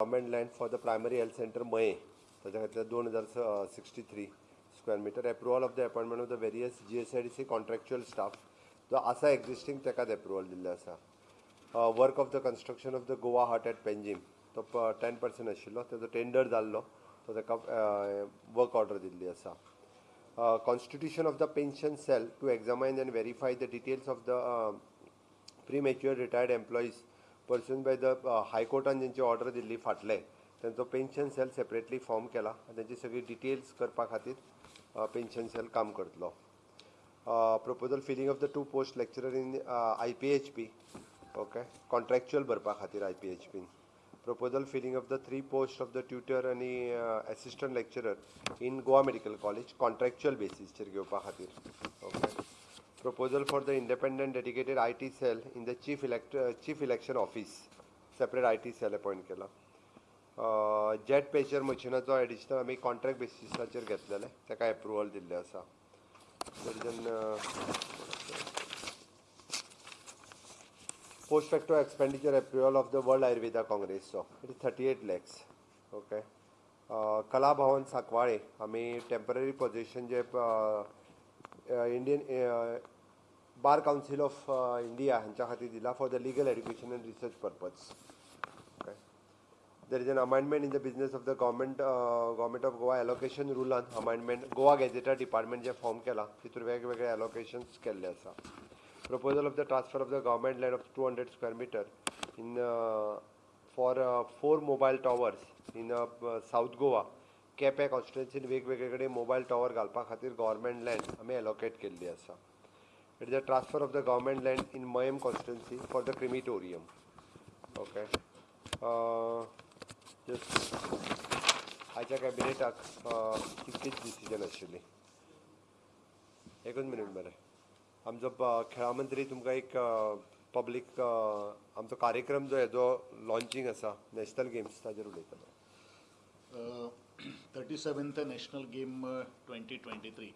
Government land for the primary health centre मये ताच्या खातीर दोन हजार sixty three square metre approval of the appointment of the various G S I D C contractual staff जो आसा existing ताकाच approval दिल्ले आसा work of the construction of the Goa heart at Panjim तो टेन पर्संट आशिल्लो ताजो tender जाल्लो तो ताका वर्क ऑर्डर दिल्ली आसा constitution of the pension cell to examine and verify the details of the premature retired employees person by the हायकोर्टान जेंची order दिल्ली फाटले तेंचो पेन्शन सेल सेपरेटली फॉर्म केला. आनी तेंची सगळी डिटेल्स करपा खातीर पेन्शन सेल काम करतलो. Proposal filling of the two post lecturer in I P H P okay contractual भरपा खातीर I P H pin proposal filling of the three post of the tutor आनी assistant lecturer in Goa medical college contractual बेसिसचेर घेवपा खातीर okay proposal for the independent dedicated IT cell in the chief elect uh, chief election office. I T cell appoint केला. जेट पेचर मशिनाचो additional आमी contract बेसिसाचेर घेतलेले ताका एप्रुवल दिल्लें आसा post facto expenditure approval of the world Ayurveda काँग्रेसचो it is thirty eight lakhs okay Kala Bhavan Sancoale आमी टेंपररी पोजिशन जे uh, uh, Indian Bar Council of India हांच्या खातीर दिला for the legal education and research purpose okay there is an amendment in the business of the government government of Goa allocation रुलान amendment Goa गॅजेटा department जे form केला तितूर वेगवेगळे allocations केल्ले आसा proposal of the transfer of the government land of two hundred square metre in for four mobile towers in South Goa Quepem कॉन्स्टिट्युन्सीन वेगवेगळे कडेन mobile tower घालपा खातीर गव्हर्मेंट लँड आमी एलोकेट केल्ली आसा it a transfer transfer of the government land in Mayem for for the Okay. Okay just आजच्या कॅबिनेटाक तितकीच decision आशिल्ली एकूच मिनीट मरे। आमचो खेळा मंत्री तुमकां एक uh, पब्लीक आमचो uh, कार्यक्रम जो हेजो लॉन्चिंग आसा नॅशनल गेम्स ताजेर उलयतलो thirty seventh national game twenty twenty three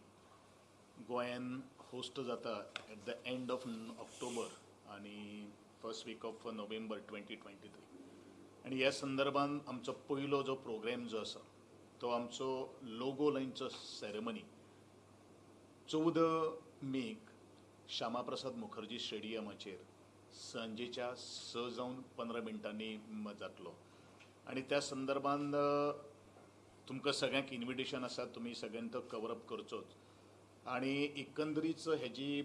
गोंयान होस्ट जाता at the end of October आणि first week of November twenty twenty three आणि ह्या संदर्भान आमचो पयलो जो प्रोग्राम जो आसा तो आमचो लोगो लायनचो सेरेमनी चवदा मेक श्यामाप्रसाद मुखर्जी स्टेडियमाचेर सांजेच्या स जावन पंदरा मिनटांनी जातलो. आणि त्या संदर्भान तुमकां सगळ्यांक इन्विटेशन आसा तुमी सगळ्यांनी तो कवर अप करचोच. आणि एकंदरीत हेजी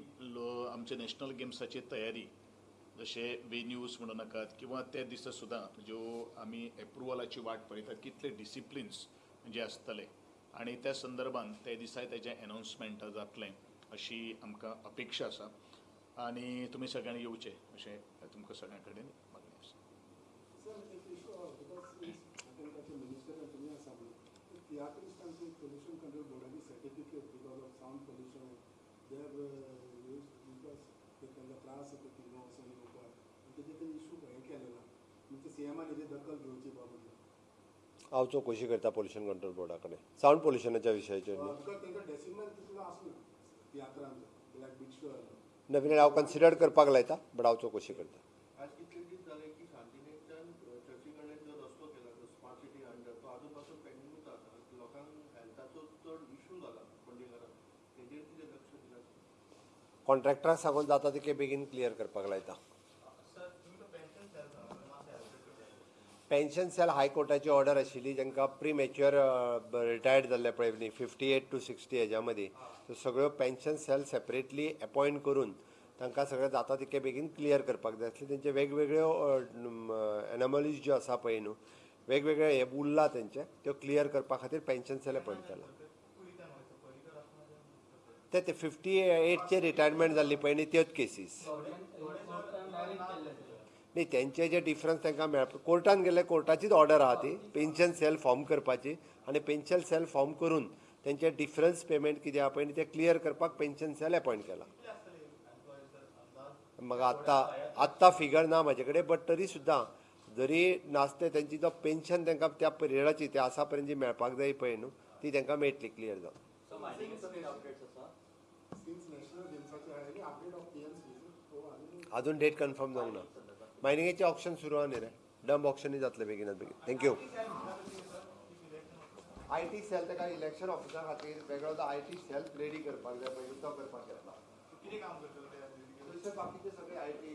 आमच्या नॅशनल गेम्साची तयारी जशे वेन्यूज म्हणू नाकात किंवा त्या दिसा सुद्दां ज्यो आमी एप्रुवलाची वाट पळयतात कितले डिसिप्लिन्स जे आसतले आणि त्या संदर्भान त्या दिसा तेजें अनावन्समेंट जातलें अशी आमकां अपेक्षा आसा आणि तुमी सगळ्यांनी येवचे अशें तुमकां सगळ्यां कडेन मागणी आसा तियात्रीस्ट आमची pollution control board certificate because of sound pollution, they have uh, used because ते त्यांना त्रास होतो की नो असं नको आणि त्याचे ते इशू हे केलेला म्हणजे सीएमान हेची दखल घेवची बाबत हांव चवकशी करता पोल्युशन कंट्रोल बोर्डा कडेन सावंड पोल्युशनाच्या विशयाचेर तांकां डेसिमल लायक बिग शो हांव कन्सिडर करपाक लायता बट हांव चवकशी करता आज कितले दीस झाले की शांतीनिकेतन चर्चीकडे जो रस्तो केला तो स्मार्ट सिटी अंडर तो आजून पासून पेंडिंगूच आसा लोकांक हेल्थाचो चड इशू जाला पंडीकरांक तेजेर कितें लक्ष दिलां कॉन्ट्रॅक्टराक सांगून जाता तितके बेगीन क्लियर करपाक लायता पेन्शन सेल हायकोर्टाची ऑर्डर आशिल्ली जांकां प्री मॅच्युअर रिटायर्ड जाल्ले पळय न्ही फिफ्टी एट टू सिक्स्टी हेज्या मदीं सगळ्यो पेन्शन सेल सेपरेटली अपॉयंट करून तांकां सगळें जाता तितके बेगीन क्लियर करपाक जाय आसले तेंचे वेगवेगळ्यो एनॉमलीज ज्यो आसा पळय न्हू वेगवेगळे हे उरला तेंचे त्यो क्लियर करपा खातीर पेन्शन सेल अपॉयंट केला. ते ते फिफ्टी एटचे रिटायरमेंट जाल्ली पळय न्ही त्योच केसीस न्ही तेंचे जे डिफरन्स तांकां मेळप कोर्टान गेले कोर्टाचीच ऑर्डर आहा ती पेन्शन सेल फॉर्म करपाची आनी पेन्शन सेल फॉर्म करून तेंचे डिफरन्स पेमेंट कितें आहा पळय न्ही ते क्लियर करपाक पेन्शन सेल अपॉयंट केला. म्हाका आत्तां आत्तां फिगर ना म्हाजे कडेन बट तरी सुद्दां जरी नासते तेंची जो पेन्शन तांकां त्या पिरियडाची ते आसा पर्यंत जी मेळपाक जाय पळय न्हू ती तांकां मेळटली क्लियर जावन अजून डेट कन्फर्म जावंक ना. मायनिंगेचे ऑप्शन सुरू आहा. न्ही रे डंब ऑप्शनूय जातले बेगिनात बेगीन thank you I T cell ताका इलेक्शन ऑफिसा खातीर वेगळो आय टी सेल रेडी करपाक जाय पळय तो करपाक येतला तशें बाकीचे सगळे आय टी